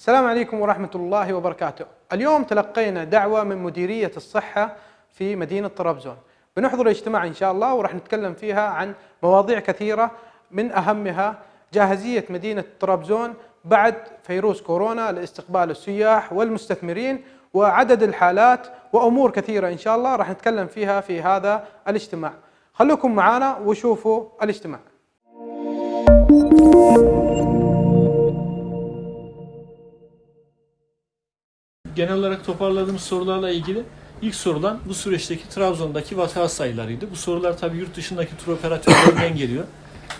السلام عليكم ورحمة الله وبركاته. اليوم تلقينا دعوة من مديرية الصحة في مدينة طرابزون. بنحضر اجتماع إن شاء الله وراح نتكلم فيها عن مواضيع كثيرة من أهمها جاهزية مدينة طرابزون بعد فيروس كورونا لاستقبال السياح والمستثمرين وعدد الحالات وأمور كثيرة إن شاء الله راح نتكلم فيها في هذا الاجتماع. خلوكم معنا وشوفوا الاجتماع. Genel olarak toparladığımız sorularla ilgili ilk sorulan bu süreçteki Trabzon'daki vaka sayılarıydı. Bu sorular tabii yurt dışındaki tur operatörlerinden geliyor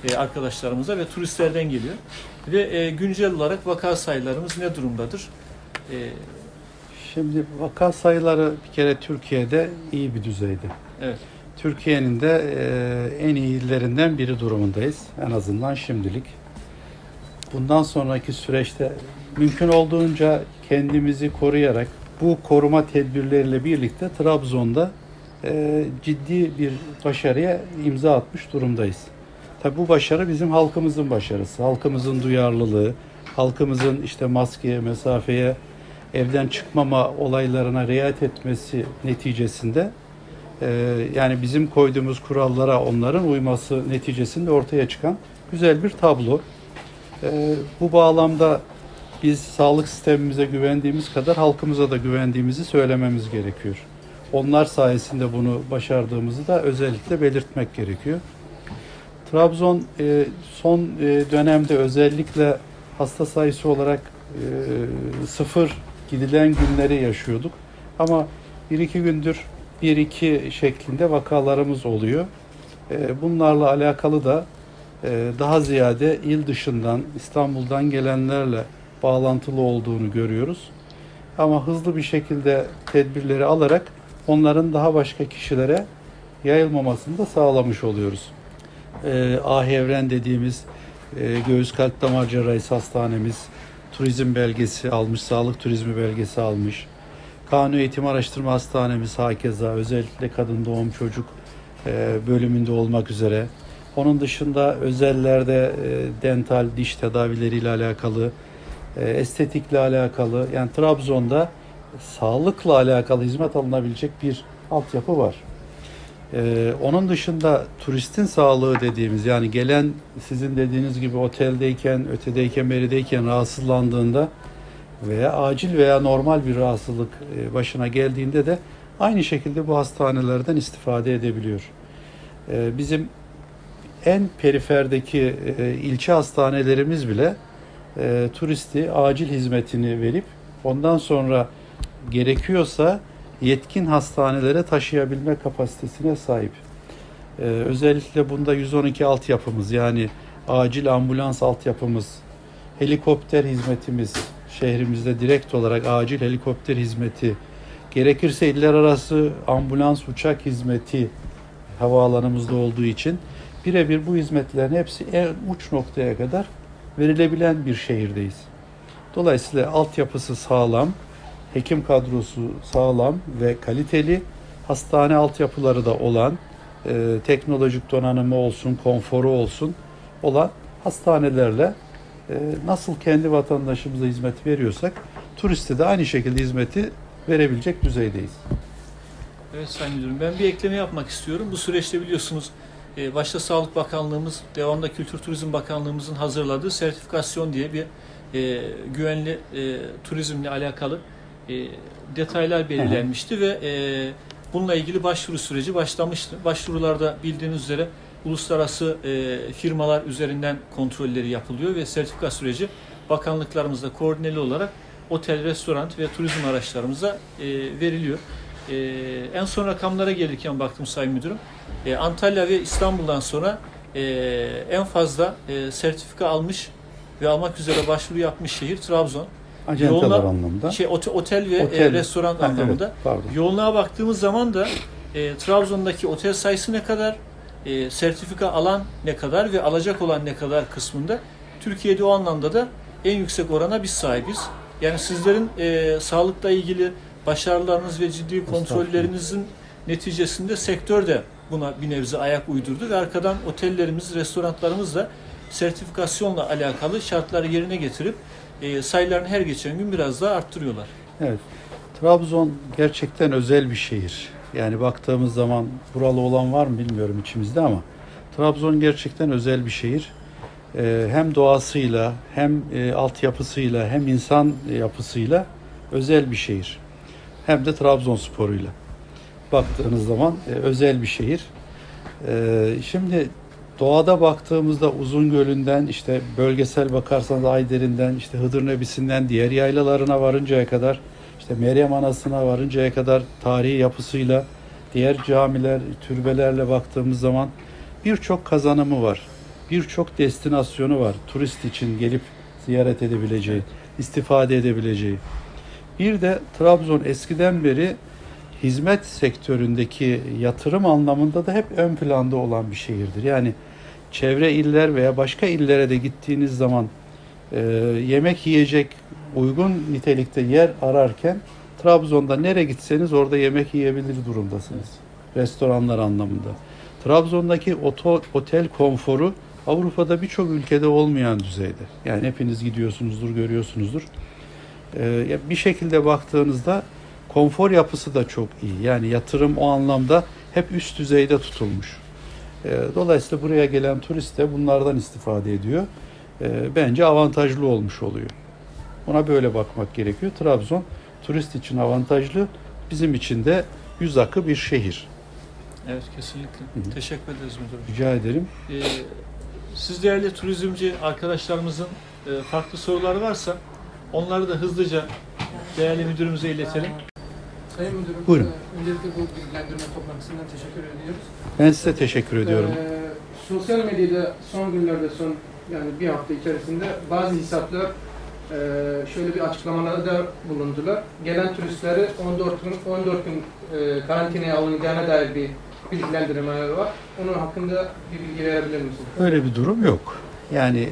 e, arkadaşlarımıza ve turistlerden geliyor. Ve e, güncel olarak vaka sayılarımız ne durumdadır? E, Şimdi vaka sayıları bir kere Türkiye'de iyi bir düzeyde. evet. Türkiye'nin de e, en iyi illerinden biri durumundayız. En azından şimdilik. Bundan sonraki süreçte mümkün olduğunca kendimizi koruyarak bu koruma tedbirleriyle birlikte Trabzon'da e, ciddi bir başarıya imza atmış durumdayız. Tabi bu başarı bizim halkımızın başarısı. Halkımızın duyarlılığı, halkımızın işte maskeye, mesafeye, evden çıkmama olaylarına riayet etmesi neticesinde e, yani bizim koyduğumuz kurallara onların uyması neticesinde ortaya çıkan güzel bir tablo. E, bu bağlamda biz sağlık sistemimize güvendiğimiz kadar halkımıza da güvendiğimizi söylememiz gerekiyor. Onlar sayesinde bunu başardığımızı da özellikle belirtmek gerekiyor. Trabzon e, son e, dönemde özellikle hasta sayısı olarak e, sıfır gidilen günleri yaşıyorduk. Ama bir iki gündür bir iki şeklinde vakalarımız oluyor. E, bunlarla alakalı da daha ziyade il dışından İstanbul'dan gelenlerle bağlantılı olduğunu görüyoruz. Ama hızlı bir şekilde tedbirleri alarak onların daha başka kişilere yayılmamasını da sağlamış oluyoruz. E, Ahevren dediğimiz e, göğüs kalp damar cerrahisi hastanemiz turizm belgesi almış, sağlık turizmi belgesi almış. Kanun Eğitim Araştırma Hastanemiz hakeza özellikle kadın doğum çocuk e, bölümünde olmak üzere. Onun dışında özellerde e, dental diş tedavileriyle alakalı, e, estetikle alakalı yani Trabzon'da sağlıkla alakalı hizmet alınabilecek bir altyapı var. Ee, onun dışında turistin sağlığı dediğimiz yani gelen sizin dediğiniz gibi oteldeyken, ötedeyken, berideyken rahatsızlandığında veya acil veya normal bir rahatsızlık e, başına geldiğinde de aynı şekilde bu hastanelerden istifade edebiliyor. Ee, bizim en periferdeki e, ilçe hastanelerimiz bile e, turisti acil hizmetini verip ondan sonra gerekiyorsa yetkin hastanelere taşıyabilme kapasitesine sahip. Ee, özellikle bunda 112 altyapımız yani acil ambulans altyapımız, helikopter hizmetimiz, şehrimizde direkt olarak acil helikopter hizmeti, gerekirse iller arası ambulans uçak hizmeti havaalanımızda olduğu için birebir bu hizmetlerin hepsi en uç noktaya kadar verilebilen bir şehirdeyiz. Dolayısıyla altyapısı sağlam, hekim kadrosu sağlam ve kaliteli, hastane altyapıları da olan, e, teknolojik donanımı olsun, konforu olsun olan hastanelerle e, nasıl kendi vatandaşımıza hizmet veriyorsak, turiste de aynı şekilde hizmeti verebilecek düzeydeyiz. Evet Sayın Müdürüm ben bir ekleme yapmak istiyorum. Bu süreçte biliyorsunuz e, başta Sağlık Bakanlığımız, devamında Kültür Turizm Bakanlığımızın hazırladığı sertifikasyon diye bir e, güvenli e, turizmle alakalı e, detaylar belirlenmişti ve e, bununla ilgili başvuru süreci başlamıştı. Başvurularda bildiğiniz üzere uluslararası e, firmalar üzerinden kontrolleri yapılıyor ve sertifika süreci bakanlıklarımızda koordineli olarak otel, restoran ve turizm araçlarımıza e, veriliyor. E, en son rakamlara gelirken baktım Sayın Müdürüm. E, Antalya ve İstanbul'dan sonra e, en fazla e, sertifika almış ve almak üzere başvuru yapmış şehir Trabzon. Acenteler Yoğunla- anlamında. Şey, ote- otel ve Otel. e, restoran Ha, anlamında. evet, pardon. Yoğunluğa baktığımız zaman da e, Trabzon'daki otel sayısı ne kadar, e, sertifika alan ne kadar ve alacak olan ne kadar kısmında Türkiye'de o anlamda da en yüksek orana biz sahibiz. Yani sizlerin e, sağlıkla ilgili başarılarınız ve ciddi kontrollerinizin neticesinde sektör de buna bir nebze ayak uydurdu ve arkadan otellerimiz, restoranlarımız da sertifikasyonla alakalı şartları yerine getirip e, sayılarını her geçen gün biraz daha arttırıyorlar. Evet. Trabzon gerçekten özel bir şehir. Yani baktığımız zaman buralı olan var mı bilmiyorum içimizde ama Trabzon gerçekten özel bir şehir. Ee, hem doğasıyla hem e, altyapısıyla hem insan yapısıyla özel bir şehir. Hem de Trabzonspor'uyla. Baktığınız zaman e, özel bir şehir. Ee, şimdi doğada baktığımızda Uzungöl'ünden işte bölgesel bakarsanız Ayder'inden işte Hıdır Nebisi'nden diğer yaylalarına varıncaya kadar işte Meryem Anası'na varıncaya kadar tarihi yapısıyla diğer camiler, türbelerle baktığımız zaman birçok kazanımı var. Birçok destinasyonu var. Turist için gelip ziyaret edebileceği, istifade edebileceği. Bir de Trabzon eskiden beri hizmet sektöründeki yatırım anlamında da hep ön planda olan bir şehirdir. Yani çevre iller veya başka illere de gittiğiniz zaman e, yemek yiyecek uygun nitelikte yer ararken Trabzon'da nereye gitseniz orada yemek yiyebilir durumdasınız. Restoranlar anlamında. Trabzon'daki oto, otel konforu Avrupa'da birçok ülkede olmayan düzeyde. Yani hepiniz gidiyorsunuzdur, görüyorsunuzdur. Ee, bir şekilde baktığınızda konfor yapısı da çok iyi. Yani yatırım o anlamda hep üst düzeyde tutulmuş. Ee, dolayısıyla buraya gelen turist de bunlardan istifade ediyor. Ee, bence avantajlı olmuş oluyor. Ona böyle bakmak gerekiyor. Trabzon turist için avantajlı, bizim için de yüz akı bir şehir. Evet kesinlikle. Hı hı. Teşekkür ederiz müdürüm. Rica ederim. Ee, siz değerli turizmci arkadaşlarımızın e, farklı soruları varsa onları da hızlıca değerli müdürümüze iletelim. Sayın Müdürüm, Buyurun. e, öncelikle bu bilgilendirme toplantısından teşekkür ediyoruz. Ben size teşekkür ediyorum. Ee, sosyal medyada son günlerde, son yani bir hafta içerisinde bazı hesaplar e, şöyle bir açıklamalarda bulundular. Gelen turistleri 14 gün 14 gün e, karantinaya alınacağına dair bir bilgilendirmeler var. Onun hakkında bir bilgi verebilir misiniz? Öyle bir durum yok. Yani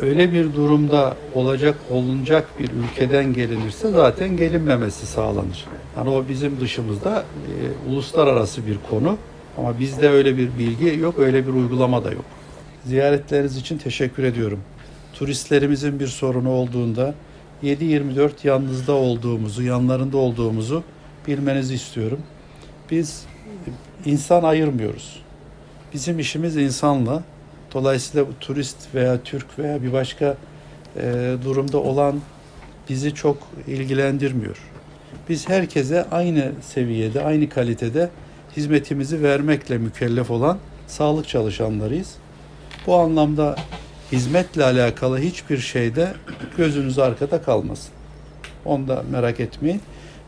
öyle bir durumda olacak olunacak bir ülkeden gelinirse zaten gelinmemesi sağlanır. Yani o bizim dışımızda e, uluslararası bir konu ama bizde öyle bir bilgi yok, öyle bir uygulama da yok. Ziyaretleriniz için teşekkür ediyorum. Turistlerimizin bir sorunu olduğunda 7-24 yanınızda olduğumuzu, yanlarında olduğumuzu bilmenizi istiyorum. Biz insan ayırmıyoruz. Bizim işimiz insanla. Dolayısıyla bu turist veya Türk veya bir başka e, durumda olan bizi çok ilgilendirmiyor. Biz herkese aynı seviyede, aynı kalitede hizmetimizi vermekle mükellef olan sağlık çalışanlarıyız. Bu anlamda hizmetle alakalı hiçbir şeyde gözünüz arkada kalmasın. Onu da merak etmeyin.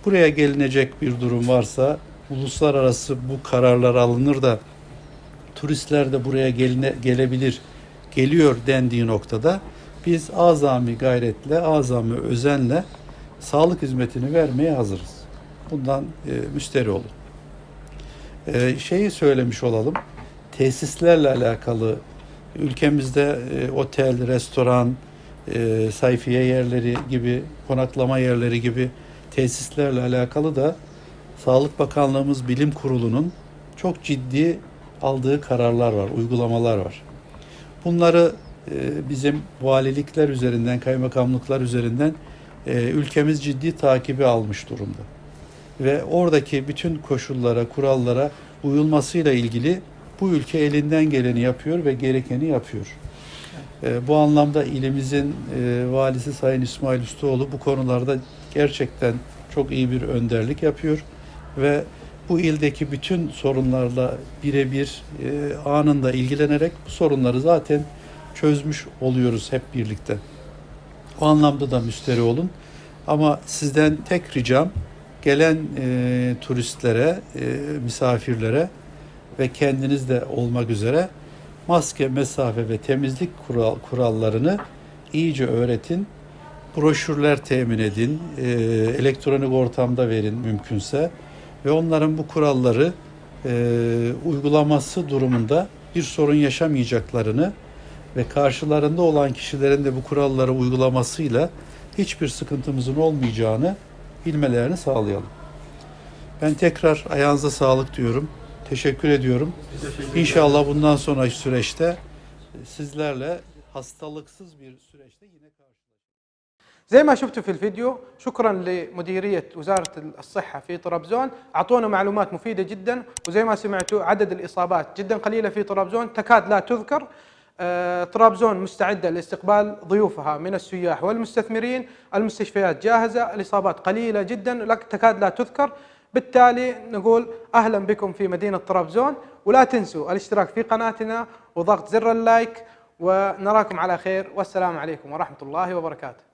Buraya gelinecek bir durum varsa uluslararası bu kararlar alınır da turistler de buraya geline, gelebilir, geliyor dendiği noktada biz azami gayretle, azami özenle sağlık hizmetini vermeye hazırız. Bundan e, müsteri olun. E, şeyi söylemiş olalım. Tesislerle alakalı ülkemizde e, otel, restoran, e, sayfiye yerleri gibi, konaklama yerleri gibi tesislerle alakalı da Sağlık Bakanlığımız Bilim Kurulu'nun çok ciddi aldığı kararlar var, uygulamalar var. Bunları e, bizim valilikler üzerinden, kaymakamlıklar üzerinden e, ülkemiz ciddi takibi almış durumda. Ve oradaki bütün koşullara, kurallara uyulmasıyla ilgili bu ülke elinden geleni yapıyor ve gerekeni yapıyor. E, bu anlamda ilimizin valisi Sayın İsmail Ustaoğlu bu konularda gerçekten çok iyi bir önderlik yapıyor ve bu ildeki bütün sorunlarla birebir e, anında ilgilenerek bu sorunları zaten çözmüş oluyoruz hep birlikte. O anlamda da müsteri olun. Ama sizden tek ricam gelen e, turistlere, e, misafirlere ve kendiniz de olmak üzere maske, mesafe ve temizlik kural, kurallarını iyice öğretin. Broşürler temin edin, e, elektronik ortamda verin mümkünse ve onların bu kuralları e, uygulaması durumunda bir sorun yaşamayacaklarını ve karşılarında olan kişilerin de bu kuralları uygulamasıyla hiçbir sıkıntımızın olmayacağını bilmelerini sağlayalım. Ben tekrar ayağınıza sağlık diyorum. Teşekkür ediyorum. İnşallah bundan sonraki süreçte sizlerle hastalıksız bir süreçte yine karşılaşacağız. زي ما شفتوا في الفيديو شكرا لمديرية وزارة الصحة في طرابزون أعطونا معلومات مفيدة جدا وزي ما سمعتوا عدد الإصابات جدا قليلة في طرابزون تكاد لا تذكر. آه، طرابزون مستعدة لاستقبال ضيوفها من السياح والمستثمرين. المستشفيات جاهزة الإصابات قليلة جدا تكاد لا تذكر. بالتالي نقول أهلا بكم في مدينة طرابزون ولا تنسوا الاشتراك في قناتنا وضغط زر اللايك ونراكم على خير. والسلام عليكم ورحمة الله وبركاته.